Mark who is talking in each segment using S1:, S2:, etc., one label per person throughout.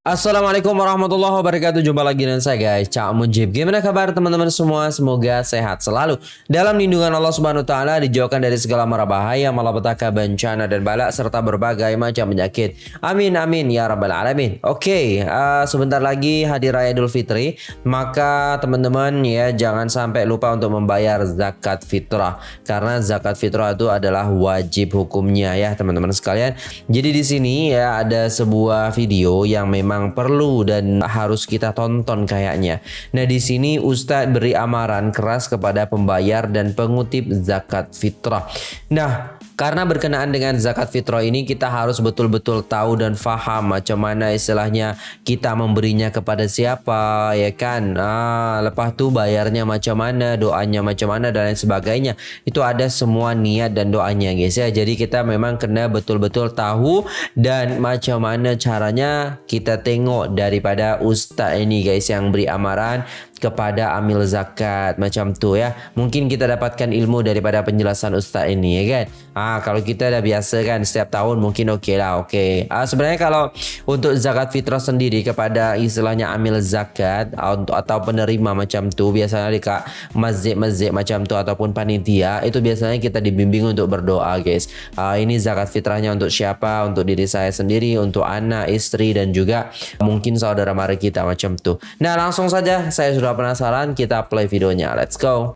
S1: Assalamualaikum warahmatullahi wabarakatuh. Jumpa lagi dengan saya guys. Cak Mujib. Gimana kabar teman-teman semua? Semoga sehat selalu. Dalam lindungan Allah subhanahu ta'ala Dijauhkan dari segala mara bahaya Malapetaka, bencana dan balak Serta berbagai macam penyakit. Amin amin ya rabbal alamin. Oke okay, uh, Sebentar lagi hadir raya idul fitri. Maka teman-teman ya Jangan sampai lupa untuk membayar zakat fitrah. Karena zakat fitrah itu adalah wajib hukumnya ya teman-teman sekalian. Jadi di sini ya ada sebuah video yang memang memang perlu dan harus kita tonton kayaknya. Nah, di sini Ustadz beri amaran keras kepada pembayar dan pengutip zakat fitrah. Nah, karena berkenaan dengan zakat fitrah ini kita harus betul-betul tahu dan faham macam mana istilahnya kita memberinya kepada siapa ya kan. Ah, lepas tu bayarnya macam mana, doanya macam mana dan lain sebagainya. Itu ada semua niat dan doanya guys ya. Jadi kita memang kena betul-betul tahu dan macam mana caranya kita tengok daripada ustaz ini guys yang beri amaran kepada amil zakat macam tu ya. Mungkin kita dapatkan ilmu daripada penjelasan ustaz ini ya kan. Ah kalau kita dah biasa kan setiap tahun mungkin okey lah okey. Ah sebenarnya kalau untuk zakat fitrah sendiri kepada istilahnya amil zakat atau penerima macam tu biasanya dekat masjid-masjid macam tu ataupun panitia itu biasanya kita dibimbing untuk berdoa guys. Ah ini zakat fitrahnya untuk siapa? Untuk diri saya sendiri, untuk anak, istri dan juga mungkin saudara mara kita macam tu. Nah, langsung saja saya sudah kalau penasaran, kita play videonya. Let's go.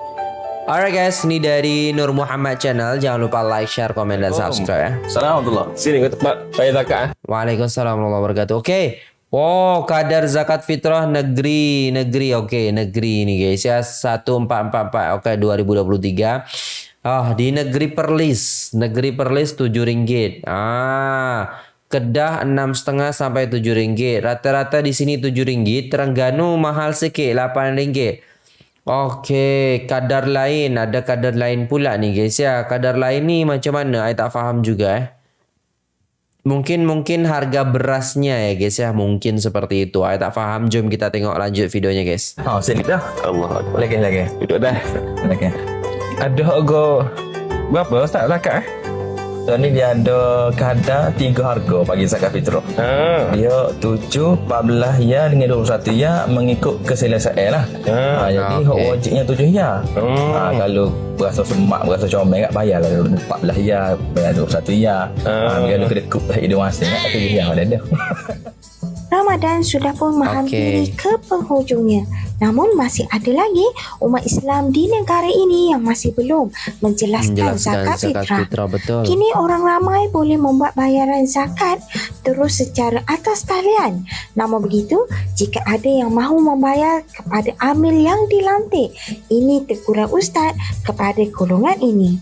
S1: Alright guys, ini dari Nur Muhammad Channel. Jangan lupa like, share, komen, dan subscribe ya.
S2: Assalamualaikum. Sini gue tempat bayar zakat.
S1: Waalaikumsalam warahmatullahi wabarakatuh. Oke. Okay. Oh, kadar zakat fitrah negeri, negeri. Oke, okay, negeri ini guys ya. 1444 oke okay, 2023. Oh, di negeri Perlis. Negeri Perlis 7 ringgit. Ah, Kedah enam setengah sampai tujuh ringgit. Rata-rata di sini tujuh ringgit. Terengganu mahal sikit lapan ringgit. Okey, kadar lain ada kadar lain pula ni guys ya. Kadar lain ni macam mana? Saya tak faham juga eh. Mungkin mungkin harga berasnya ya guys ya. Mungkin seperti itu. Saya tak faham. Jom kita tengok lanjut videonya guys.
S2: Oh, sini dah. Allah. Lagi lagi. Duduk dah.
S1: Lagi.
S2: Ada harga berapa Ustaz zakat eh? So ni dia ada kadar tiga harga bagi zakat fitrah. Ha. Dia tujuh, empat belas ya dengan dua puluh satu ya mengikut keselesaan lah. Ha. ha jadi okay. hak wajibnya tujuh ya. Hmm. Ha, kalau berasa semak, berasa comel tak bayar lah empat belas ya, bayar dua puluh satu ya. Ha. ha kalau kedekut lah hidup masing tak tujuh ya ada ada.
S3: Ramadan sudah pun menghampiri okay. ke penghujungnya. Namun masih ada lagi umat Islam di negara ini yang masih belum menjelaskan, menjelaskan zakat, zakat fitrah. fitrah betul. Kini orang ramai boleh membuat bayaran zakat terus secara atas talian. Namun begitu, jika ada yang mahu membayar kepada amil yang dilantik, ini teguran ustaz kepada golongan ini.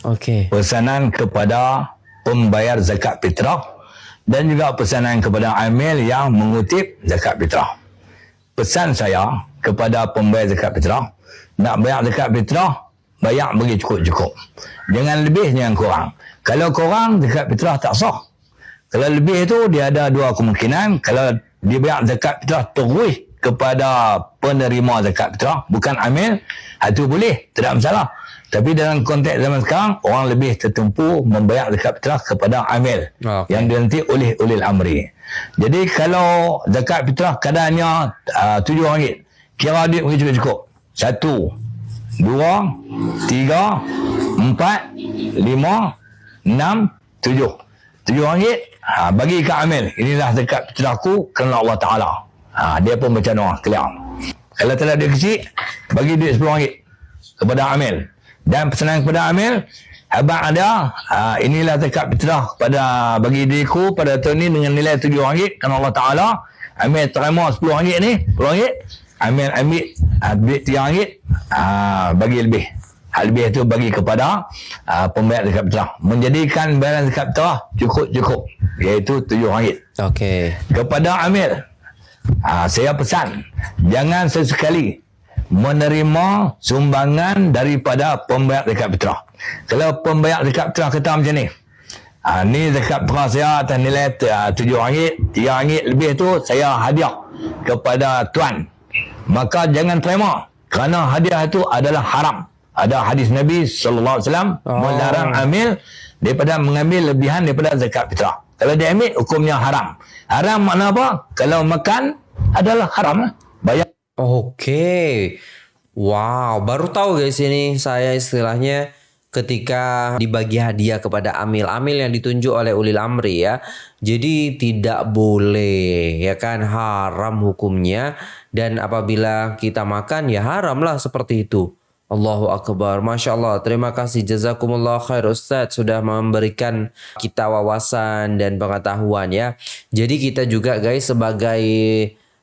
S4: Okey. Pesanan kepada pembayar zakat fitrah dan juga pesanan kepada amil yang mengutip zakat fitrah. Pesan saya kepada pembayar zakat fitrah, nak bayar zakat fitrah, bayar bagi cukup-cukup. Jangan lebih, jangan kurang. Kalau kurang, zakat fitrah tak sah. Kalau lebih itu, dia ada dua kemungkinan. Kalau dia bayar zakat fitrah terus kepada penerima zakat fitrah, bukan amil, itu boleh, tidak masalah. Tapi dalam konteks zaman sekarang, orang lebih tertumpu membayar zakat fitrah kepada amil okay. yang dilantik oleh ulil amri. Jadi kalau zakat fitrah kadarnya uh, tujuh ringgit, kira duit mungkin cukup-cukup. Satu, dua, tiga, empat, lima, enam, tujuh. Tujuh ringgit, ha, bagi ke amil. Inilah zakat fitrahku kerana Allah Ta'ala. Ha, dia pun macam doa, clear. Kalau telah dia kecil, bagi duit sepuluh ringgit kepada amil dan pesanan kepada Amir abang ada uh, inilah zakat fitrah pada bagi diriku pada tahun ini dengan nilai tujuh ringgit. Kerana Allah Ta'ala Amir terima sepuluh ringgit ni sepuluh ringgit. Amir ambil uh, duit tiga ringgit uh, bagi lebih. Hal lebih itu bagi kepada uh, pembayar zakat fitrah. Menjadikan bayaran zakat fitrah cukup-cukup iaitu tujuh ringgit.
S1: Okay.
S4: kepada Amir uh, saya pesan jangan sesekali menerima sumbangan daripada pembayar zakat fitrah. Kalau pembayar zakat fitrah kata macam ni, ha, ni zakat fitrah saya atas nilai ah, tujuh ringgit, tiga ringgit lebih tu saya hadiah kepada tuan. Maka jangan terima kerana hadiah itu adalah haram. Ada hadis Nabi sallallahu alaihi wasallam oh. melarang amil daripada mengambil lebihan daripada zakat fitrah. Kalau dia ambil hukumnya haram. Haram makna apa? Kalau makan adalah haram. Bayar
S1: Oke. Wow, baru tahu guys ini saya istilahnya ketika dibagi hadiah kepada amil. Amil yang ditunjuk oleh ulil amri ya. Jadi tidak boleh ya kan? Haram hukumnya. Dan apabila kita makan ya haram lah seperti itu. Allahu Akbar. Masya Allah. Terima kasih. Jazakumullah khair Ustaz. Sudah memberikan kita wawasan dan pengetahuan ya. Jadi kita juga guys sebagai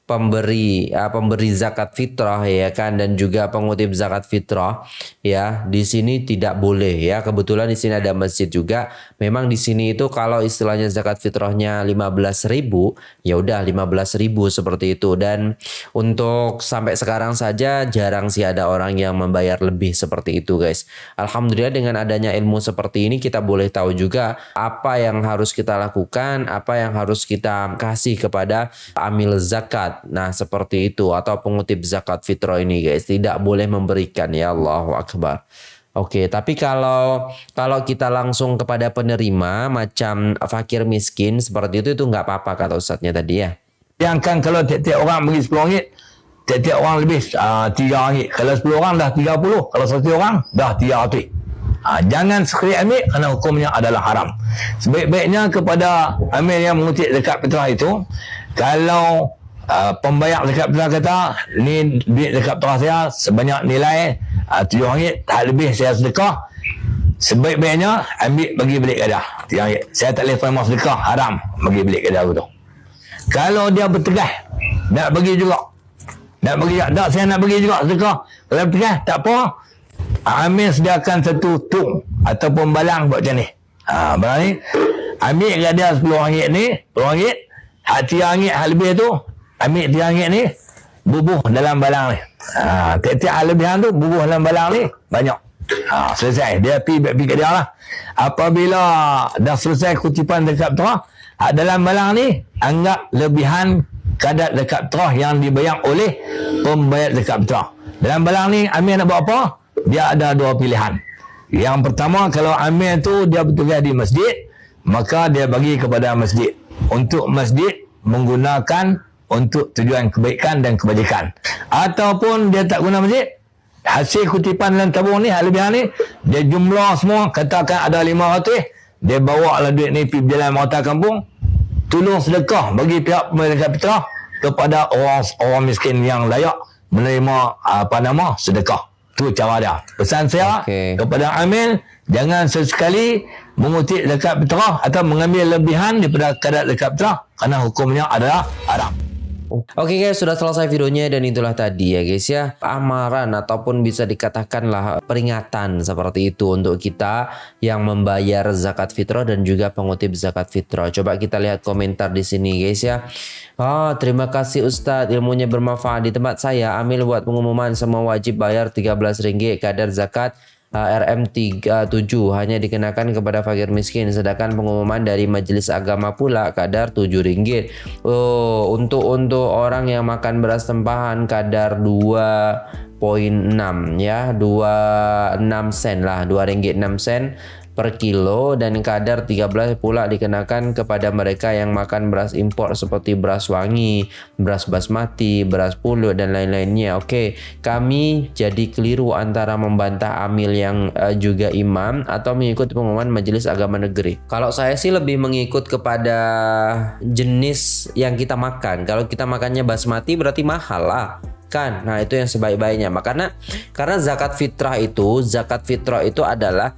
S1: pemberi ya, pemberi zakat fitrah ya kan dan juga pengutip zakat fitrah ya di sini tidak boleh ya. Kebetulan di sini ada masjid juga. Memang di sini itu kalau istilahnya zakat fitrahnya 15.000 ya udah 15.000 seperti itu. Dan untuk sampai sekarang saja jarang sih ada orang yang membayar lebih seperti itu guys. Alhamdulillah dengan adanya ilmu seperti ini kita boleh tahu juga apa yang harus kita lakukan apa yang harus kita kasih kepada amil zakat Nah seperti itu atau pengutip zakat fitrah ini guys tidak boleh memberikan ya Allahu Akbar. Oke, tapi kalau kalau kita langsung kepada penerima macam fakir miskin seperti itu itu nggak apa-apa kata ustadznya tadi ya.
S4: Yang kan kalau tiap-tiap orang bagi 10 ringgit, tiap-tiap orang lebih uh, 3 ringgit. Kalau 10 orang dah 30, kalau 1 orang dah 300. Ha, jangan sekali ambil kerana hukumnya adalah haram. Sebaik-baiknya kepada amil yang mengutip dekat fitrah itu, kalau uh, pembayar dekat fitrah kata, ni duit dekat fitrah saya sebanyak nilai uh, 7 ringgit, tak lebih saya sedekah. Sebaik-baiknya ambil bagi balik gadah. 3 ringgit. Saya tak boleh terima sedekah, haram bagi balik gadah itu. Kalau dia bertegas, nak bagi juga. Nak bagi juga. Tak, saya nak bagi juga sedekah. Kalau bertegas, tak apa. Amir sediakan satu tung ataupun balang buat macam ni. Ha, balang ni. Ambil kat dia 10 ringgit ni, 10 ringgit. Hak 3 ringgit, hak lebih tu. Ambil 3 ringgit ni, bubuh dalam balang ni. Ha, tiap-tiap lebihan tu, bubuh dalam balang ni, banyak. Ha, selesai. Dia pergi pergi kat dia lah. Apabila dah selesai kutipan dekat terah, hak dalam balang ni, anggap lebihan kadar dekat terah yang dibayar oleh pembayar dekat terah. Dalam balang ni, Amir nak buat apa? dia ada dua pilihan. Yang pertama kalau amir tu dia bertugas di masjid, maka dia bagi kepada masjid untuk masjid menggunakan untuk tujuan kebaikan dan kebajikan. Ataupun dia tak guna masjid, hasil kutipan dalam tabung ni, lebihan ni, dia jumlah semua, katakan ada lima ratus, dia bawa lah duit ni pergi berjalan merata kampung, tolong sedekah bagi pihak pemerintah fitrah kepada orang orang miskin yang layak menerima apa nama sedekah. Tu cara dia. Pesan saya okay. kepada Amil, jangan sesekali mengutip dekat fitrah atau mengambil lebihan daripada kadar dekat fitrah kerana hukumnya adalah haram.
S1: Oke okay guys, sudah selesai videonya dan itulah tadi ya guys ya. Amaran ataupun bisa dikatakanlah peringatan seperti itu untuk kita yang membayar zakat fitrah dan juga pengutip zakat fitrah. Coba kita lihat komentar di sini guys ya. Oh, terima kasih Ustadz, ilmunya bermanfaat di tempat saya. Amil buat pengumuman semua wajib bayar 13 ringgit kadar zakat RM37 hanya dikenakan kepada fakir miskin sedangkan pengumuman dari majelis agama pula kadar 7 ringgit. Oh, untuk untuk orang yang makan beras tempahan kadar 2.6 ya, 26 sen lah, 2 ringgit 6 sen per kilo dan kadar 13 pula dikenakan kepada mereka yang makan beras impor seperti beras wangi, beras basmati, beras pulut dan lain-lainnya. Oke, kami jadi keliru antara membantah amil yang uh, juga imam atau mengikut pengumuman Majelis Agama Negeri. Kalau saya sih lebih mengikut kepada jenis yang kita makan. Kalau kita makannya basmati berarti mahal lah kan. Nah, itu yang sebaik-baiknya. Makanya karena zakat fitrah itu, zakat fitrah itu adalah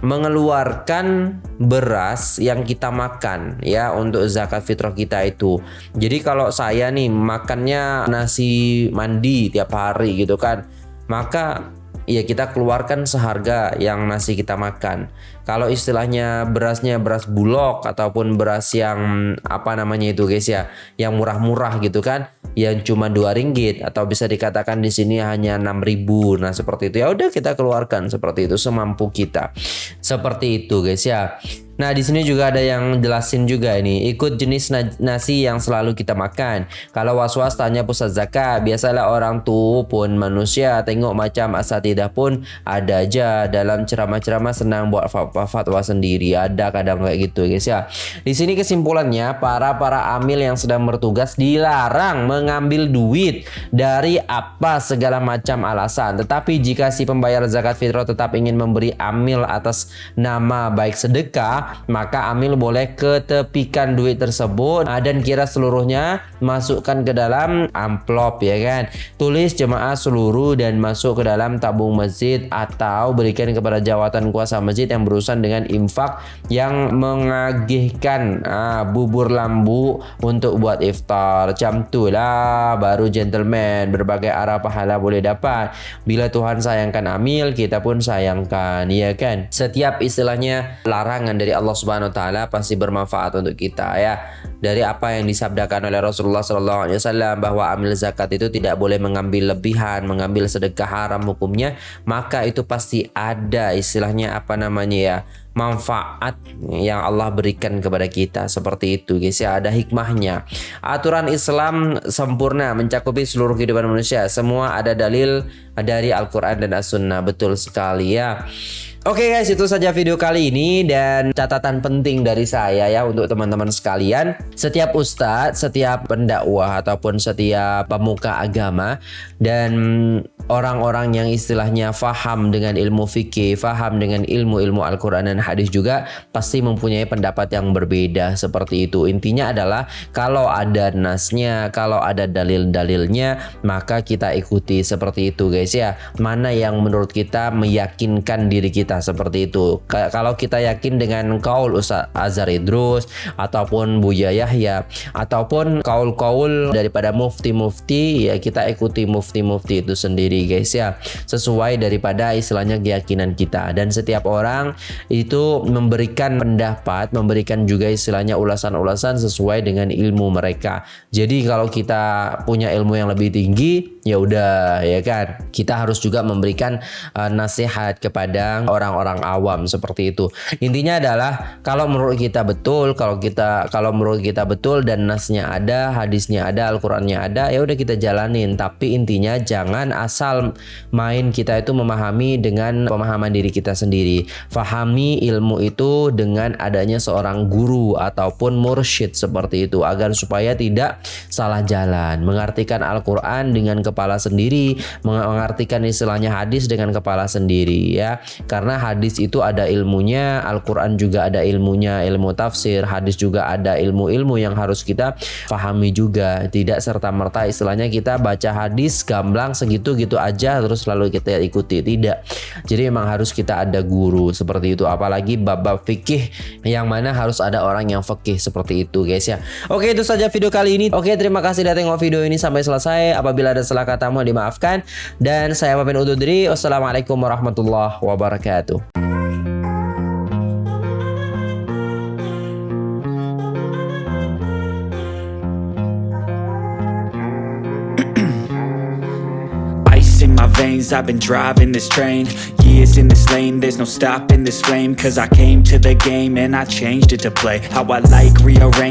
S1: mengeluarkan beras yang kita makan ya untuk zakat fitrah kita itu. Jadi kalau saya nih makannya nasi mandi tiap hari gitu kan, maka ya kita keluarkan seharga yang nasi kita makan. Kalau istilahnya berasnya beras bulog ataupun beras yang apa namanya itu guys ya, yang murah-murah gitu kan, yang cuma dua ringgit atau bisa dikatakan di sini hanya 6000. Nah, seperti itu ya udah kita keluarkan seperti itu semampu kita. Seperti itu guys ya. Nah, di sini juga ada yang jelasin juga ini. Ikut jenis na- nasi yang selalu kita makan. Kalau was-was tanya pusat zakat, biasalah orang tuh pun manusia tengok macam asatidah pun ada aja dalam ceramah-ceramah senang buat fatwa sendiri. Ada kadang kayak gitu, guys ya. Di sini kesimpulannya para para amil yang sedang bertugas dilarang mengambil duit dari apa segala macam alasan. Tetapi jika si pembayar zakat fitrah tetap ingin memberi amil atas nama baik sedekah, maka amil boleh ketepikan duit tersebut ah, dan kira seluruhnya masukkan ke dalam amplop ya kan. Tulis jemaah seluruh dan masuk ke dalam tabung masjid atau berikan kepada jawatan kuasa masjid yang berurusan dengan infak yang mengagihkan ah, bubur lambu untuk buat iftar. Jam lah baru gentleman berbagai arah pahala boleh dapat. Bila Tuhan sayangkan amil, kita pun sayangkan, ya kan? Setiap istilahnya larangan dari Allah Subhanahu wa taala pasti bermanfaat untuk kita ya. Dari apa yang disabdakan oleh Rasulullah sallallahu alaihi wasallam bahwa amil zakat itu tidak boleh mengambil lebihan, mengambil sedekah haram hukumnya, maka itu pasti ada istilahnya apa namanya ya? Manfaat yang Allah berikan kepada kita. Seperti itu guys ya. Ada hikmahnya. Aturan Islam sempurna mencakupi seluruh kehidupan manusia. Semua ada dalil dari Al-Quran dan As-Sunnah. Betul sekali ya. Oke guys, itu saja video kali ini. Dan catatan penting dari saya ya untuk teman-teman sekalian. Setiap ustadz, setiap pendakwah ataupun setiap pemuka agama dan orang-orang yang istilahnya faham dengan ilmu fikih, faham dengan ilmu-ilmu Al-Quran dan hadis juga pasti mempunyai pendapat yang berbeda seperti itu. Intinya adalah kalau ada nasnya, kalau ada dalil-dalilnya, maka kita ikuti seperti itu guys ya. Mana yang menurut kita meyakinkan diri kita seperti itu. Kalau kita yakin dengan kaul Ustaz Azhar Idrus ataupun Buya Yahya ataupun kaul-kaul daripada mufti-mufti ya kita ikuti mufti-mufti itu sendiri guys ya. Sesuai daripada istilahnya keyakinan kita dan setiap orang itu memberikan pendapat, memberikan juga istilahnya ulasan-ulasan sesuai dengan ilmu mereka. Jadi kalau kita punya ilmu yang lebih tinggi ya udah ya kan. Kita harus juga memberikan uh, nasihat kepada orang orang-orang awam seperti itu. Intinya adalah kalau menurut kita betul, kalau kita kalau menurut kita betul dan nasnya ada, hadisnya ada, Al-Qur'annya ada, ya udah kita jalanin. Tapi intinya jangan asal main kita itu memahami dengan pemahaman diri kita sendiri. Fahami ilmu itu dengan adanya seorang guru ataupun mursyid seperti itu agar supaya tidak salah jalan. Mengartikan Al-Qur'an dengan kepala sendiri, mengartikan istilahnya hadis dengan kepala sendiri ya. Karena hadis itu ada ilmunya, Al-Quran juga ada ilmunya, ilmu tafsir, hadis juga ada ilmu-ilmu yang harus kita pahami juga. Tidak serta-merta istilahnya kita baca hadis gamblang segitu-gitu aja terus lalu kita ikuti. Tidak. Jadi memang harus kita ada guru seperti itu. Apalagi bab-bab fikih yang mana harus ada orang yang fikih seperti itu guys ya. Oke itu saja video kali ini. Oke terima kasih sudah tengok video ini sampai selesai. Apabila ada salah kata mohon dimaafkan. Dan saya pamit undur diri. Wassalamualaikum warahmatullahi wabarakatuh.
S5: I've been driving this train Years in this lane, there's no stopping this flame Cause I came to the game and I changed it to play How I like, rearrange